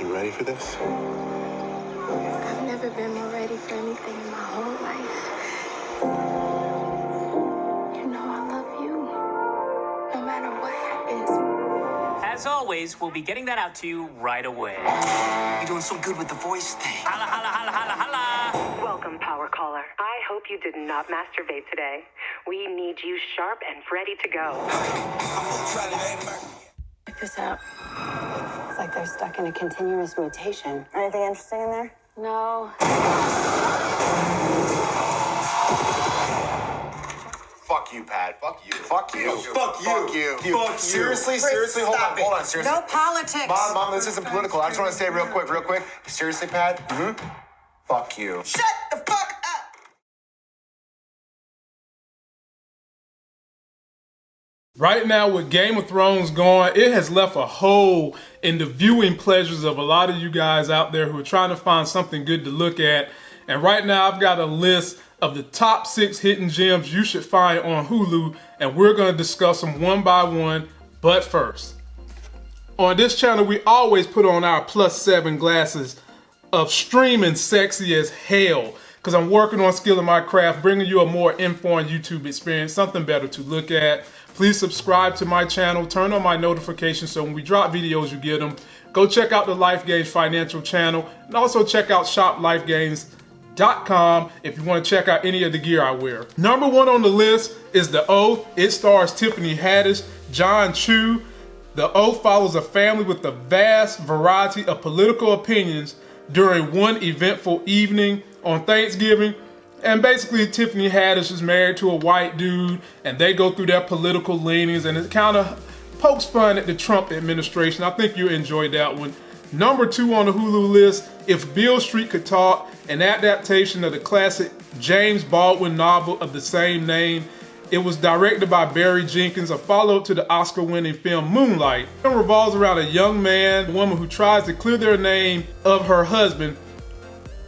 You ready for this? I've never been more ready for anything in my whole life. You know I love you. No matter what happens. As always, we'll be getting that out to you right away. You're doing so good with the voice thing. Holla, holla, holla, holla, holla. Welcome, Power Caller. I hope you did not masturbate today. We need you sharp and ready to go. Check this out. It's like they're stuck in a continuous mutation. Anything interesting in there? No. Fuck you, Pat. Fuck you. Fuck you. Fuck you. Fuck you. Fuck you. Seriously, seriously, hold on, it. hold on, seriously. No politics. Mom, mom, this isn't political. I just want to say real quick, real quick. Seriously, Pat. Mm-hmm. Fuck you. Shut the fuck Right now, with Game of Thrones going, it has left a hole in the viewing pleasures of a lot of you guys out there who are trying to find something good to look at. And right now, I've got a list of the top six hidden gems you should find on Hulu, and we're going to discuss them one by one. But first, on this channel, we always put on our plus seven glasses of streaming sexy as hell because I'm working on skilling my craft, bringing you a more informed YouTube experience, something better to look at. Please subscribe to my channel, turn on my notifications so when we drop videos, you get them. Go check out the Life Gains financial channel and also check out shoplifegains.com if you want to check out any of the gear I wear. Number one on the list is The Oath. It stars Tiffany Haddish, John Cho. The Oath follows a family with a vast variety of political opinions during one eventful evening on Thanksgiving. And basically, Tiffany Haddish is married to a white dude, and they go through their political leanings, and it kind of pokes fun at the Trump administration. I think you enjoyed that one. Number two on the Hulu list, If Beale Street Could Talk, an adaptation of the classic James Baldwin novel of the same name. It was directed by Barry Jenkins, a follow-up to the Oscar-winning film Moonlight. It revolves around a young man, a woman who tries to clear their name of her husband,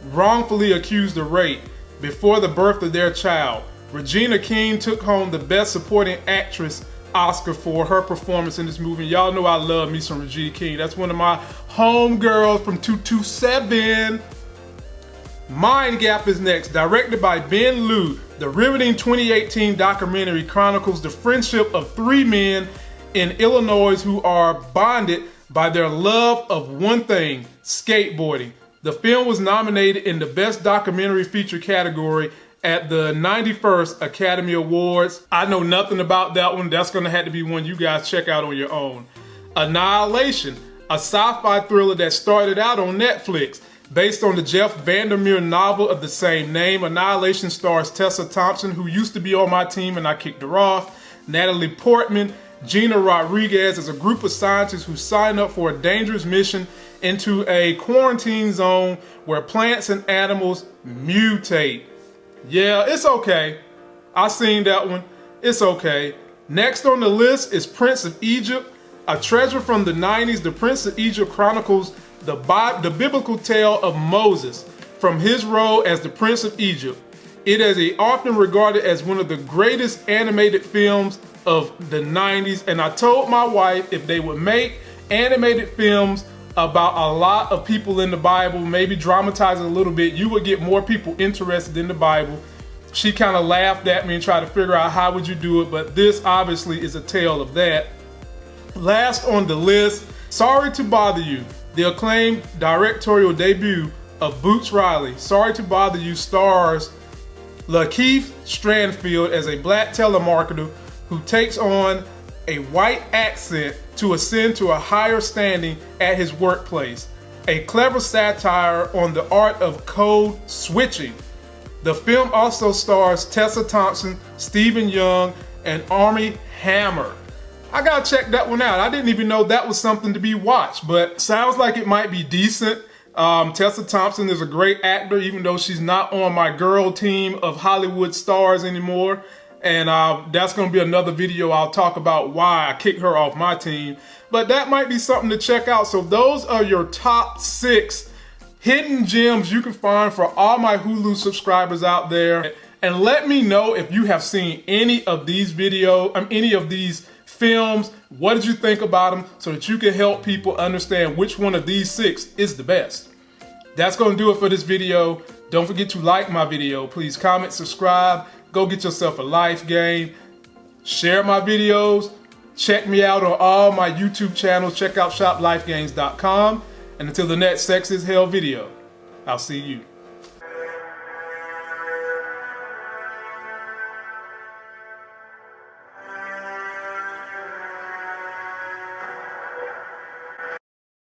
wrongfully accused of rape before the birth of their child. Regina King took home the Best Supporting Actress Oscar for her performance in this movie. Y'all know I love me some Regina King. That's one of my homegirls from 227. Mind Gap is next, directed by Bing Liu. The riveting 2018 documentary chronicles the friendship of three men in Illinois who are bonded by their love of one thing, skateboarding. The film was nominated in the Best Documentary Feature category at the 91st Academy Awards. I know nothing about that one. That's going to have to be one you guys check out on your own. Annihilation, a sci-fi thriller that started out on Netflix. Based on the Jeff Vandermeer novel of the same name, Annihilation stars Tessa Thompson, who used to be on my team and I kicked her off, Natalie Portman, Gina Rodriguez is a group of scientists who sign up for a dangerous mission into a quarantine zone where plants and animals mutate. Yeah, it's okay. I seen that one. It's okay. Next on the list is Prince of Egypt, a treasure from the 90s. The Prince of Egypt chronicles the, Bi- the biblical tale of Moses from his role as the Prince of Egypt. It is often regarded as one of the greatest animated films of the 90s. And I told my wife if they would make animated films about a lot of people in the Bible, maybe dramatize it a little bit, you would get more people interested in the Bible. She kind of laughed at me and tried to figure out how would you do it, but this obviously is a tale of that. Last on the list, Sorry to Bother You, the acclaimed directorial debut of Boots Riley. Sorry to Bother You stars Lakeith Stanfield as a black telemarketer who takes on a white accent to ascend to a higher standing at his workplace. A clever satire on the art of code switching. The film also stars Tessa Thompson, Stephen Young, and Armie Hammer. I gotta check that one out. I didn't even know that was something to be watched, but sounds like it might be decent. Um, Tessa Thompson is a great actor, even though she's not on my girl team of Hollywood stars anymore. And uh, that's going to be another video I'll talk about why I kicked her off my team. But that might be something to check out. So those are your top six hidden gems you can find for all my Hulu subscribers out there. And let me know if you have seen any of these videos, um, any of these films, What did you think about them so that you can help people understand which one of these six is the best? That's going to do it for this video. Don't forget to like my video. Please comment, subscribe, go get yourself a life game, share my videos, check me out on all my YouTube channels. Check out shoplifegains.com. And until the next Sexy as Hell video, I'll see you.